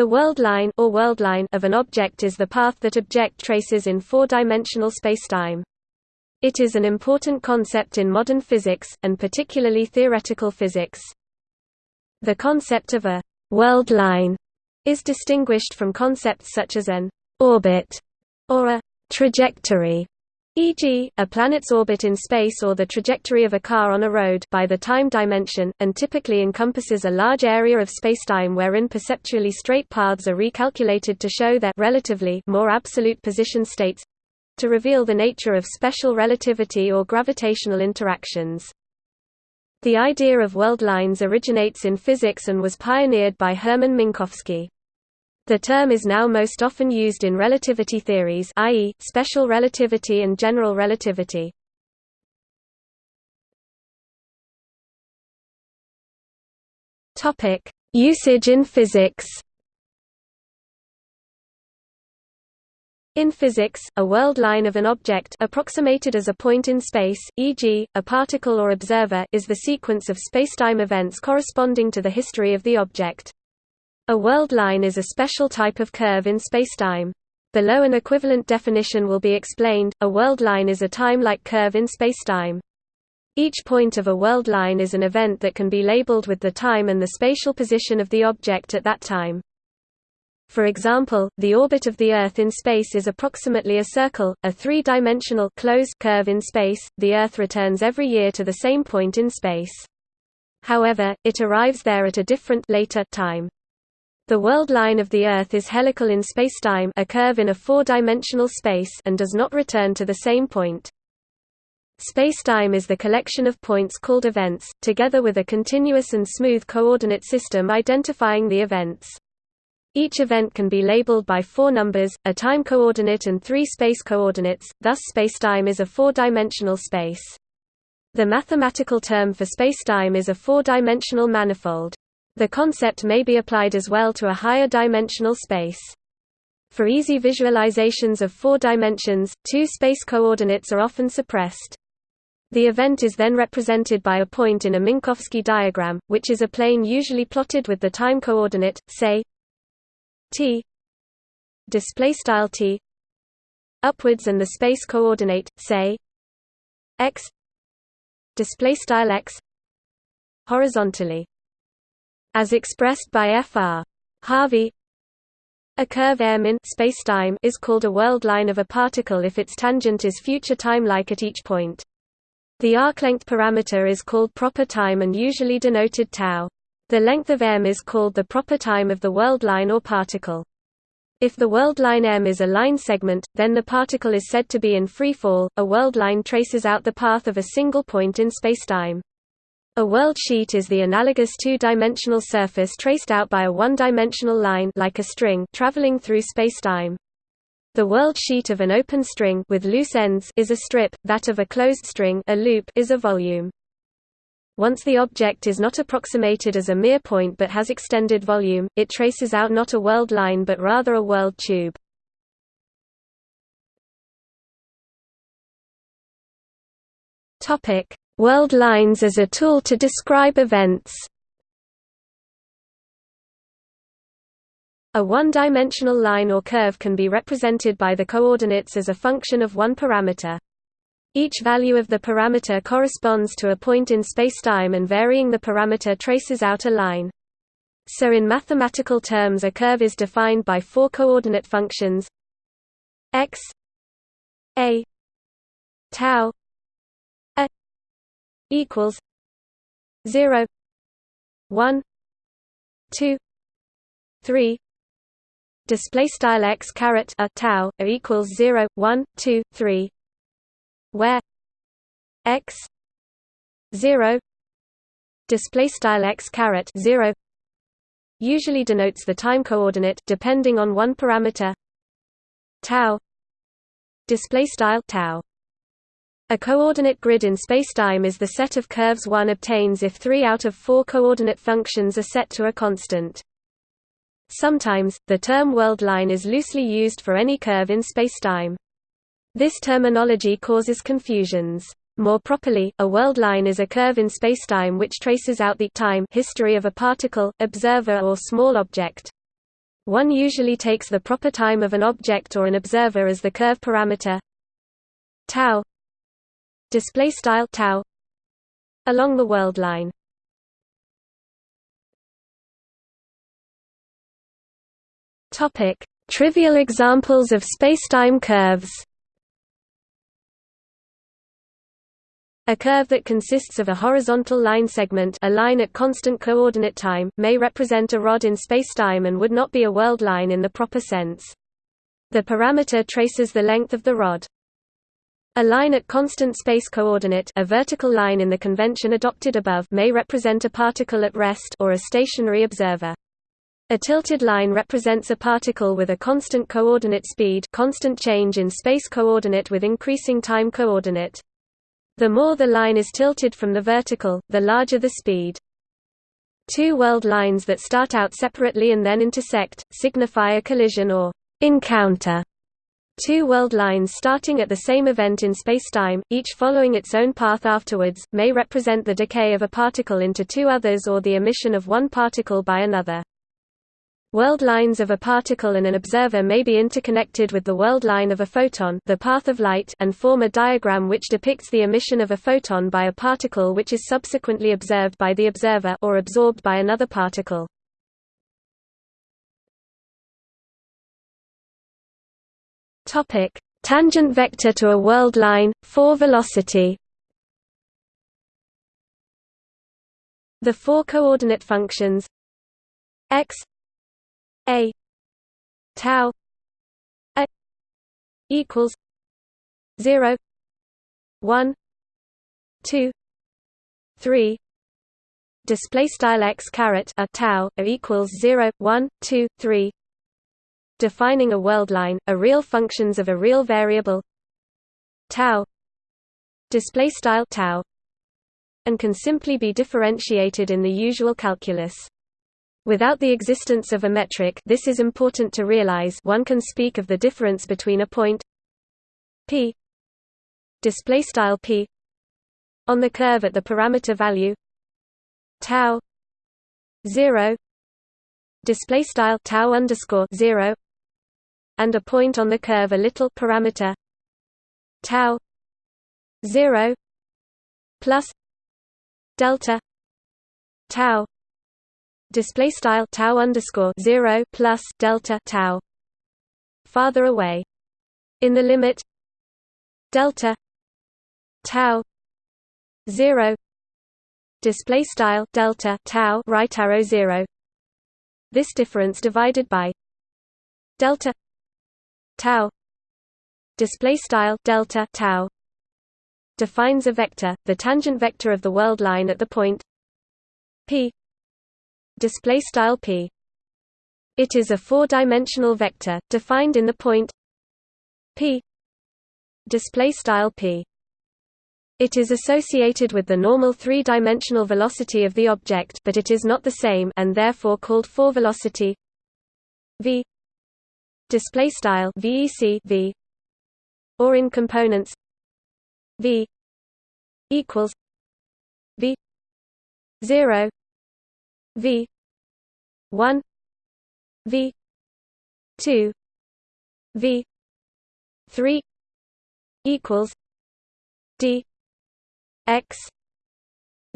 The world line or world line of an object is the path that object traces in four-dimensional spacetime. It is an important concept in modern physics, and particularly theoretical physics. The concept of a world line is distinguished from concepts such as an orbit or a trajectory e.g., a planet's orbit in space or the trajectory of a car on a road by the time dimension, and typically encompasses a large area of spacetime wherein perceptually straight paths are recalculated to show their relatively more absolute position states to reveal the nature of special relativity or gravitational interactions. The idea of world lines originates in physics and was pioneered by Hermann Minkowski. The term is now most often used in relativity theories i.e., special relativity and general relativity. Usage in physics In physics, a world line of an object approximated as a point in space, e.g., a particle or observer is the sequence of spacetime events corresponding to the history of the object. A world line is a special type of curve in spacetime. Below an equivalent definition will be explained, a world line is a time-like curve in spacetime. Each point of a world line is an event that can be labeled with the time and the spatial position of the object at that time. For example, the orbit of the Earth in space is approximately a circle, a three-dimensional closed curve in space. The Earth returns every year to the same point in space. However, it arrives there at a different later time. The world line of the Earth is helical in spacetime a curve in a four-dimensional space and does not return to the same point. Spacetime is the collection of points called events, together with a continuous and smooth coordinate system identifying the events. Each event can be labeled by four numbers, a time coordinate and three space coordinates, thus spacetime is a four-dimensional space. The mathematical term for spacetime is a four-dimensional manifold. The concept may be applied as well to a higher dimensional space. For easy visualizations of four dimensions, two space coordinates are often suppressed. The event is then represented by a point in a Minkowski diagram, which is a plane usually plotted with the time coordinate, say t t upwards and the space coordinate, say x x horizontally as expressed by Fr. Harvey a curve M in spacetime is called a world line of a particle if its tangent is future time-like at each point. The arc length parameter is called proper time and usually denoted tau. The length of M is called the proper time of the world line or particle. If the world line M is a line segment, then the particle is said to be in free fall. A world line traces out the path of a single point in spacetime. A world sheet is the analogous two-dimensional surface traced out by a one-dimensional line like a string traveling through spacetime. The world sheet of an open string with loose ends is a strip, that of a closed string a loop is a volume. Once the object is not approximated as a mere point but has extended volume, it traces out not a world line but rather a world tube. World lines as a tool to describe events A one-dimensional line or curve can be represented by the coordinates as a function of one parameter. Each value of the parameter corresponds to a point in spacetime and varying the parameter traces out a line. So in mathematical terms a curve is defined by four coordinate functions x a tau equals 0 1 2 3 display style x caret a tau a equals 0 1 2 3 where x 0 display style x caret 0 usually denotes the time coordinate depending on one parameter. Tau display style tau a coordinate grid in spacetime is the set of curves one obtains if three out of four coordinate functions are set to a constant. Sometimes, the term world line is loosely used for any curve in spacetime. This terminology causes confusions. More properly, a world line is a curve in spacetime which traces out the time history of a particle, observer or small object. One usually takes the proper time of an object or an observer as the curve parameter tau display style tau along the world line. Topic: Trivial examples of spacetime curves. A curve that consists of a horizontal line segment a line at constant coordinate time may represent a rod in spacetime and would not be a world line in the proper sense. The parameter traces the length of the rod. A line at constant space coordinate a vertical line in the convention adopted above may represent a particle at rest or a stationary observer. A tilted line represents a particle with a constant coordinate speed constant change in space coordinate with increasing time coordinate. The more the line is tilted from the vertical, the larger the speed. Two world lines that start out separately and then intersect, signify a collision or encounter. Two world lines starting at the same event in spacetime, each following its own path afterwards, may represent the decay of a particle into two others or the emission of one particle by another. World lines of a particle and an observer may be interconnected with the world line of a photon the path of light and form a diagram which depicts the emission of a photon by a particle which is subsequently observed by the observer or absorbed by another particle. Tangent vector to a world line, 4 velocity. The four coordinate functions x a tau a equals 0 1 2 3 display style x caret a tau a equals 0 1 2 3 defining a world line a real functions of a real variable tau display style tau and can simply be differentiated in the usual calculus. Without the existence of a metric this is important to realize one can speak of the difference between a point p p on the curve at the parameter value tau 0 display style tau underscore 0 and a point on the curve a little parameter. Tau 0 plus delta tau display style tau underscore 0 plus delta tau farther away. In the limit delta tau 0 display style delta tau right arrow 0 this difference divided by delta tau. Display style delta tau. Defines a vector the tangent vector of the world line at the point p. Display style p. It is a four-dimensional vector defined in the point p. Display style p. It is associated with the normal three-dimensional velocity of the object, but it is not the same and therefore called four-velocity v display style vec v or in components v equals v 0 V one V two V three equals D X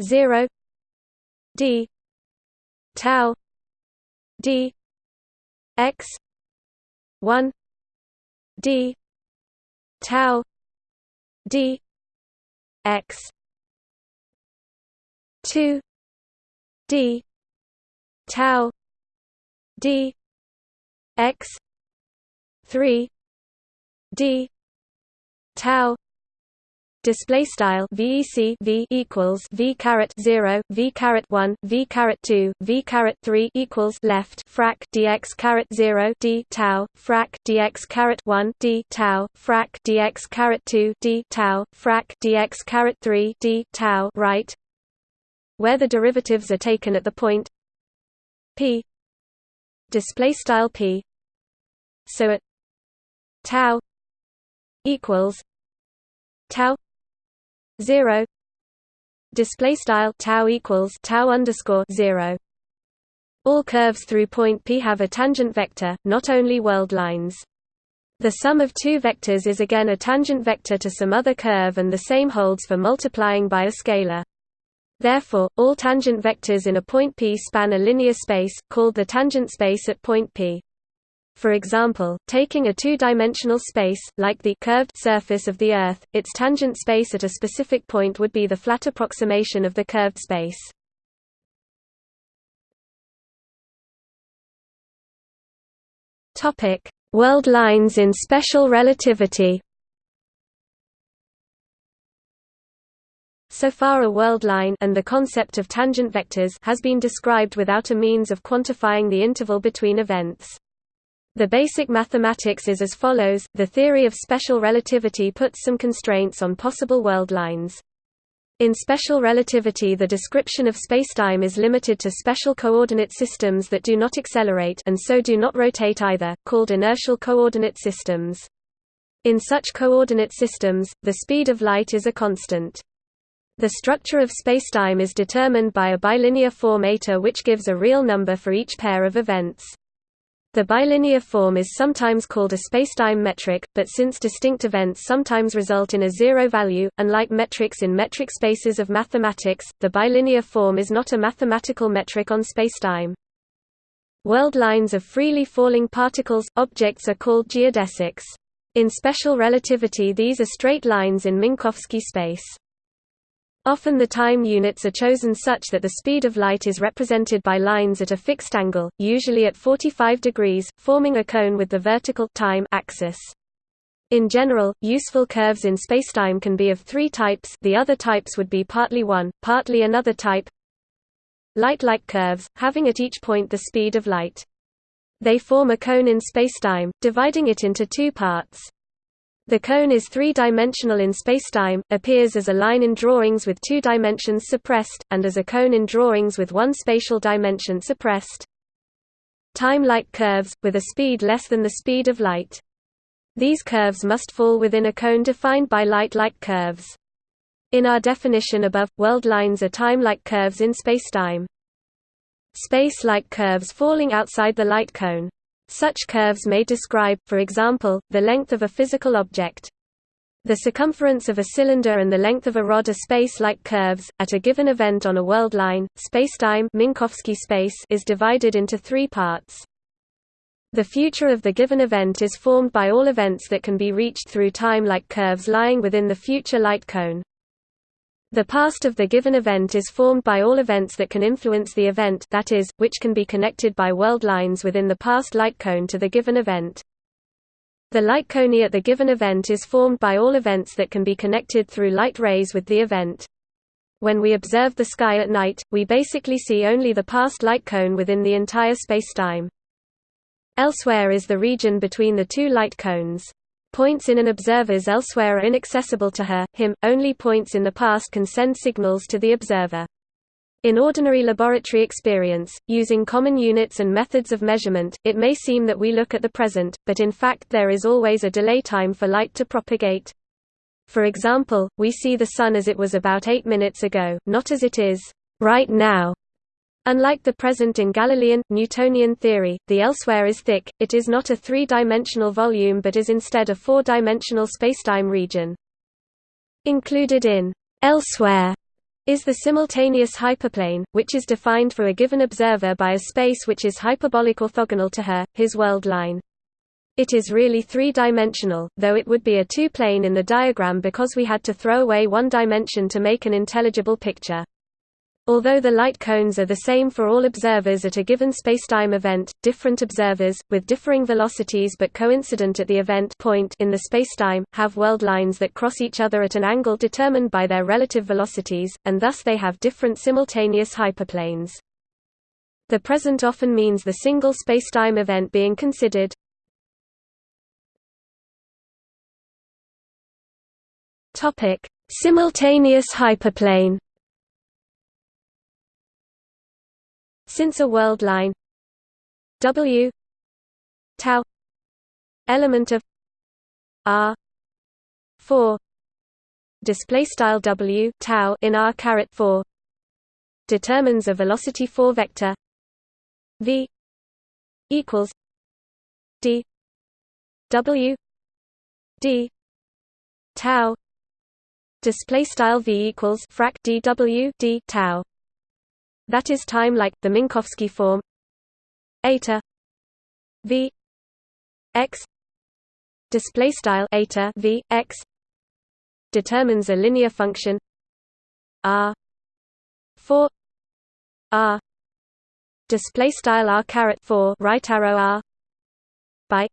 zero D tau D X one D tau D X two D tau d x 3 d tau display style vec v equals v caret 0 v caret 1 v caret 2 v caret 3 equals left frac dx caret 0 d tau frac dx caret 1 d tau frac dx caret 2 d tau frac dx caret 3 d tau right? Where the derivatives are taken at the point p. Display style p. So at tau equals tau 0 display style tau equals tau underscore 0 All curves through point P have a tangent vector, not only world lines. The sum of two vectors is again a tangent vector to some other curve and the same holds for multiplying by a scalar. Therefore, all tangent vectors in a point P span a linear space, called the tangent space at point P. For example, taking a two-dimensional space, like the curved surface of the Earth, its tangent space at a specific point would be the flat approximation of the curved space. World lines in special relativity. So far a world line and the concept of tangent vectors has been described without a means of quantifying the interval between events. The basic mathematics is as follows, the theory of special relativity puts some constraints on possible world lines. In special relativity the description of spacetime is limited to special coordinate systems that do not accelerate and so do not rotate either, called inertial coordinate systems. In such coordinate systems, the speed of light is a constant. The structure of spacetime is determined by a bilinear form which gives a real number for each pair of events. The bilinear form is sometimes called a spacetime metric, but since distinct events sometimes result in a zero value, unlike metrics in metric spaces of mathematics, the bilinear form is not a mathematical metric on spacetime. World lines of freely falling particles, objects are called geodesics. In special relativity these are straight lines in Minkowski space. Often the time units are chosen such that the speed of light is represented by lines at a fixed angle, usually at 45 degrees, forming a cone with the vertical time axis. In general, useful curves in spacetime can be of three types the other types would be partly one, partly another type Light-like curves, having at each point the speed of light. They form a cone in spacetime, dividing it into two parts. The cone is three-dimensional in spacetime, appears as a line in drawings with two dimensions suppressed, and as a cone in drawings with one spatial dimension suppressed. Time-like curves, with a speed less than the speed of light. These curves must fall within a cone defined by light-like curves. In our definition above, world lines are time-like curves in spacetime. Space-like curves falling outside the light cone. Such curves may describe, for example, the length of a physical object. The circumference of a cylinder and the length of a rod are space-like curves. At a given event on a world line, spacetime Minkowski space is divided into three parts. The future of the given event is formed by all events that can be reached through time-like curves lying within the future light cone. The past of the given event is formed by all events that can influence the event that is, which can be connected by world lines within the past light cone to the given event. The light cone at the given event is formed by all events that can be connected through light rays with the event. When we observe the sky at night, we basically see only the past light cone within the entire spacetime. Elsewhere is the region between the two light cones. Points in an observer's elsewhere are inaccessible to her, him, only points in the past can send signals to the observer. In ordinary laboratory experience, using common units and methods of measurement, it may seem that we look at the present, but in fact there is always a delay time for light to propagate. For example, we see the Sun as it was about 8 minutes ago, not as it is right now. Unlike the present in Galilean, Newtonian theory, the elsewhere is thick, it is not a three-dimensional volume but is instead a four-dimensional spacetime region. Included in elsewhere is the simultaneous hyperplane, which is defined for a given observer by a space which is hyperbolic orthogonal to her, his world line. It is really three-dimensional, though it would be a two-plane in the diagram because we had to throw away one dimension to make an intelligible picture. Although the light cones are the same for all observers at a given spacetime event, different observers, with differing velocities but coincident at the event point in the spacetime, have world lines that cross each other at an angle determined by their relative velocities, and thus they have different simultaneous hyperplanes. The present often means the single spacetime event being considered. Simultaneous hyperplane Since a world line. W. Tau. Element of R. four. Display style W tau in R caret four. Determines a velocity four vector. V equals D. W D tau. Display style V equals frac D W D tau that is time like the Minkowski form. Eta. V. X. Display style eta V x. Determines a linear function. R. 4 r. Display style r caret 4 right arrow r. By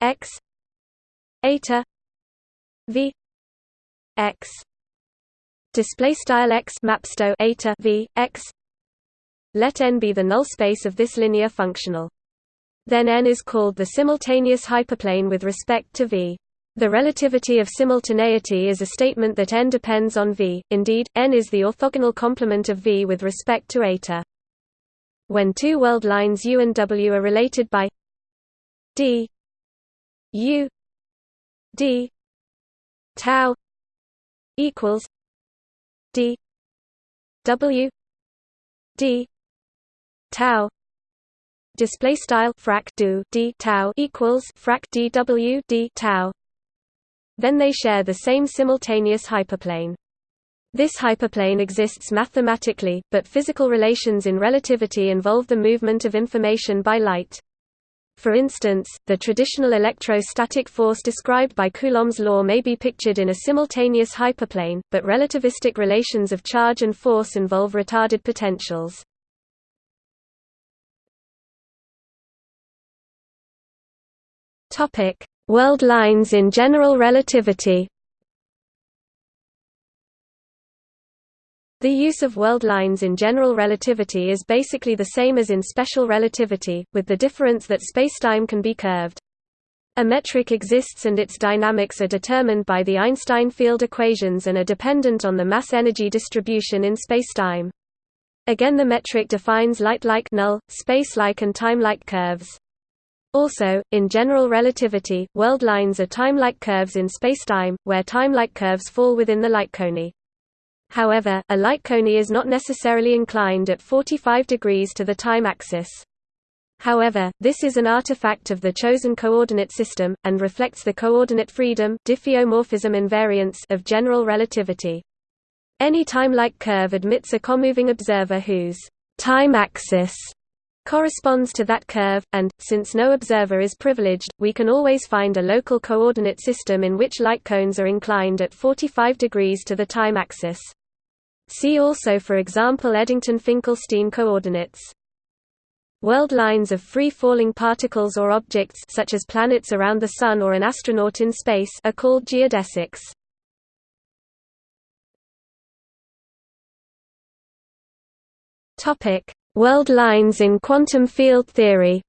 x. Eta. V. X display style x mapsto eta v x. Let n be the null space of this linear functional. Then n is called the simultaneous hyperplane with respect to v. The relativity of simultaneity is a statement that n depends on v, indeed, n is the orthogonal complement of v with respect to eta. When two world lines u and w are related by d u d tau equals d w d tau display style frac do d tau equals frac dw d tau then they share the same simultaneous hyperplane. This hyperplane exists mathematically, but physical relations in relativity involve the movement of information by light. For instance, the traditional electrostatic force described by Coulomb's law may be pictured in a simultaneous hyperplane, but relativistic relations of charge and force involve retarded potentials. World lines in general relativity The use of world lines in general relativity is basically the same as in special relativity, with the difference that spacetime can be curved. A metric exists and its dynamics are determined by the Einstein field equations and are dependent on the mass-energy distribution in spacetime. Again the metric defines light-like null, space-like and time-like curves. Also, in general relativity, world lines are time-like curves in spacetime, where time-like curves fall within the light cone. However, a light cone is not necessarily inclined at 45 degrees to the time axis. However, this is an artifact of the chosen coordinate system, and reflects the coordinate freedom diffeomorphism invariance of general relativity. Any time-like curve admits a comoving observer whose time axis corresponds to that curve, and, since no observer is privileged, we can always find a local coordinate system in which light cones are inclined at 45 degrees to the time axis. See also for example Eddington-Finkelstein coordinates. World lines of free-falling particles or objects such as planets around the Sun or an astronaut in space are called geodesics. World lines in quantum field theory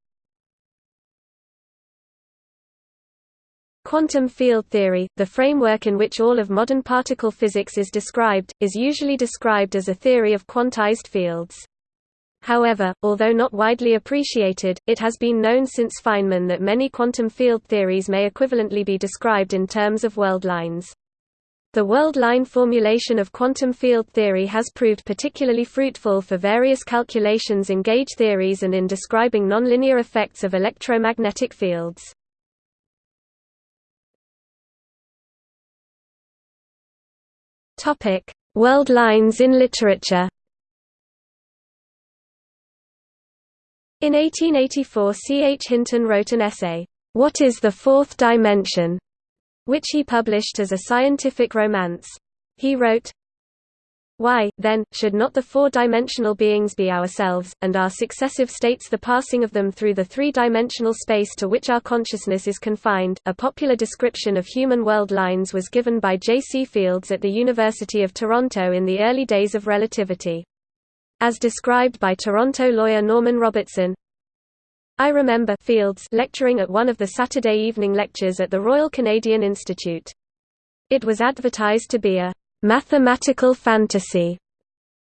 Quantum field theory, the framework in which all of modern particle physics is described, is usually described as a theory of quantized fields. However, although not widely appreciated, it has been known since Feynman that many quantum field theories may equivalently be described in terms of world lines. The world line formulation of quantum field theory has proved particularly fruitful for various calculations in gauge theories and in describing nonlinear effects of electromagnetic fields. Topic: World lines in literature. In 1884 C. H. Hinton wrote an essay, What is the Fourth Dimension? which he published as a scientific romance. He wrote, why, then, should not the four-dimensional beings be ourselves, and our successive states the passing of them through the three-dimensional space to which our consciousness is confined? A popular description of human world lines was given by J. C. Fields at the University of Toronto in the early days of relativity. As described by Toronto lawyer Norman Robertson, I remember Fields lecturing at one of the Saturday evening lectures at the Royal Canadian Institute. It was advertised to be a mathematical fantasy,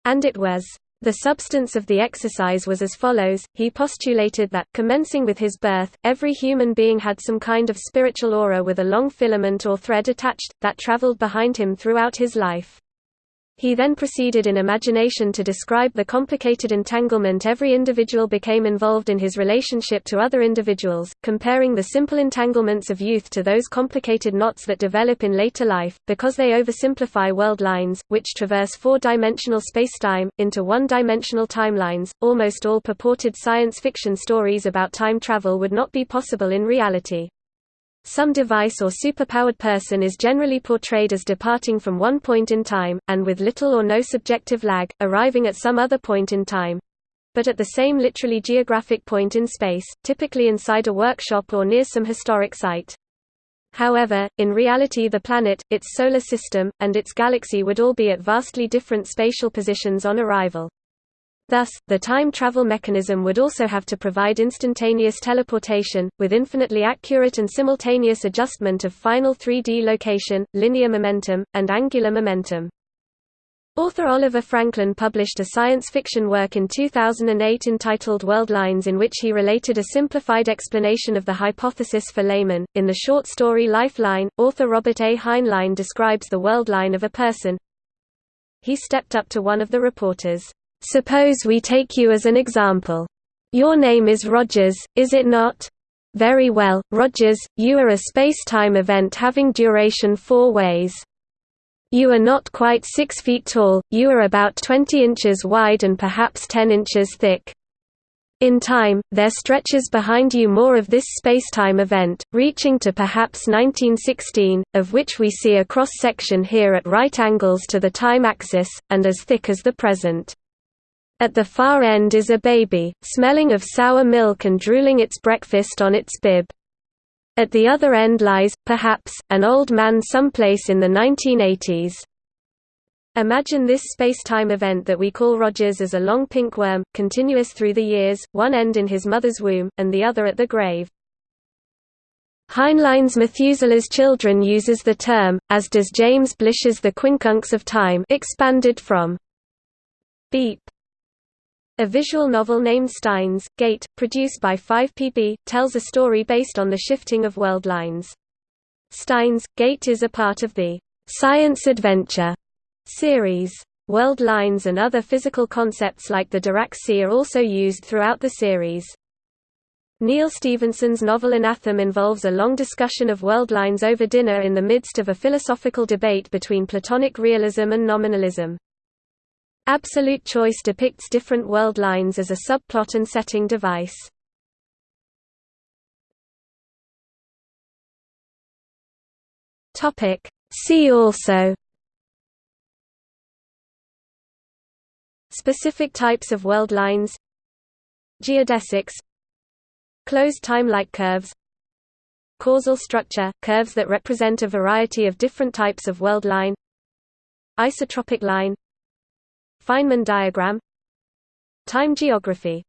and it was. The substance of the exercise was as follows, he postulated that, commencing with his birth, every human being had some kind of spiritual aura with a long filament or thread attached, that traveled behind him throughout his life. He then proceeded in imagination to describe the complicated entanglement every individual became involved in his relationship to other individuals, comparing the simple entanglements of youth to those complicated knots that develop in later life, because they oversimplify world lines, which traverse four-dimensional spacetime, into one-dimensional timelines. Almost all purported science fiction stories about time travel would not be possible in reality. Some device or superpowered person is generally portrayed as departing from one point in time, and with little or no subjective lag, arriving at some other point in time but at the same literally geographic point in space, typically inside a workshop or near some historic site. However, in reality the planet, its solar system, and its galaxy would all be at vastly different spatial positions on arrival. Thus, the time travel mechanism would also have to provide instantaneous teleportation, with infinitely accurate and simultaneous adjustment of final 3D location, linear momentum, and angular momentum. Author Oliver Franklin published a science fiction work in 2008 entitled World Lines in which he related a simplified explanation of the hypothesis for laymen. In the short story Lifeline, author Robert A. Heinlein describes the world line of a person. He stepped up to one of the reporters. Suppose we take you as an example. Your name is Rogers, is it not? Very well, Rogers, you are a space-time event having duration four ways. You are not quite 6 feet tall, you are about 20 inches wide and perhaps 10 inches thick. In time, there stretches behind you more of this spacetime event, reaching to perhaps 1916, of which we see a cross-section here at right angles to the time axis, and as thick as the present. At the far end is a baby, smelling of sour milk and drooling its breakfast on its bib. At the other end lies, perhaps, an old man someplace in the 1980s. Imagine this space-time event that we call Rogers as a long pink worm, continuous through the years, one end in his mother's womb, and the other at the grave. Heinlein's Methuselah's Children uses the term, as does James Blish's The Quincunx of Time expanded from beep a visual novel named Steins, Gate, produced by 5PB, tells a story based on the shifting of world lines. Steins, Gate is a part of the Science Adventure series. World lines and other physical concepts like the Dirac sea are also used throughout the series. Neal Stephenson's novel Anathem involves a long discussion of world lines over dinner in the midst of a philosophical debate between Platonic realism and nominalism. Absolute choice depicts different world lines as a subplot and setting device. Topic. See also. Specific types of world lines. Geodesics. Closed time-like curves. Causal structure – curves that represent a variety of different types of world line. Isotropic line Feynman diagram. Time geography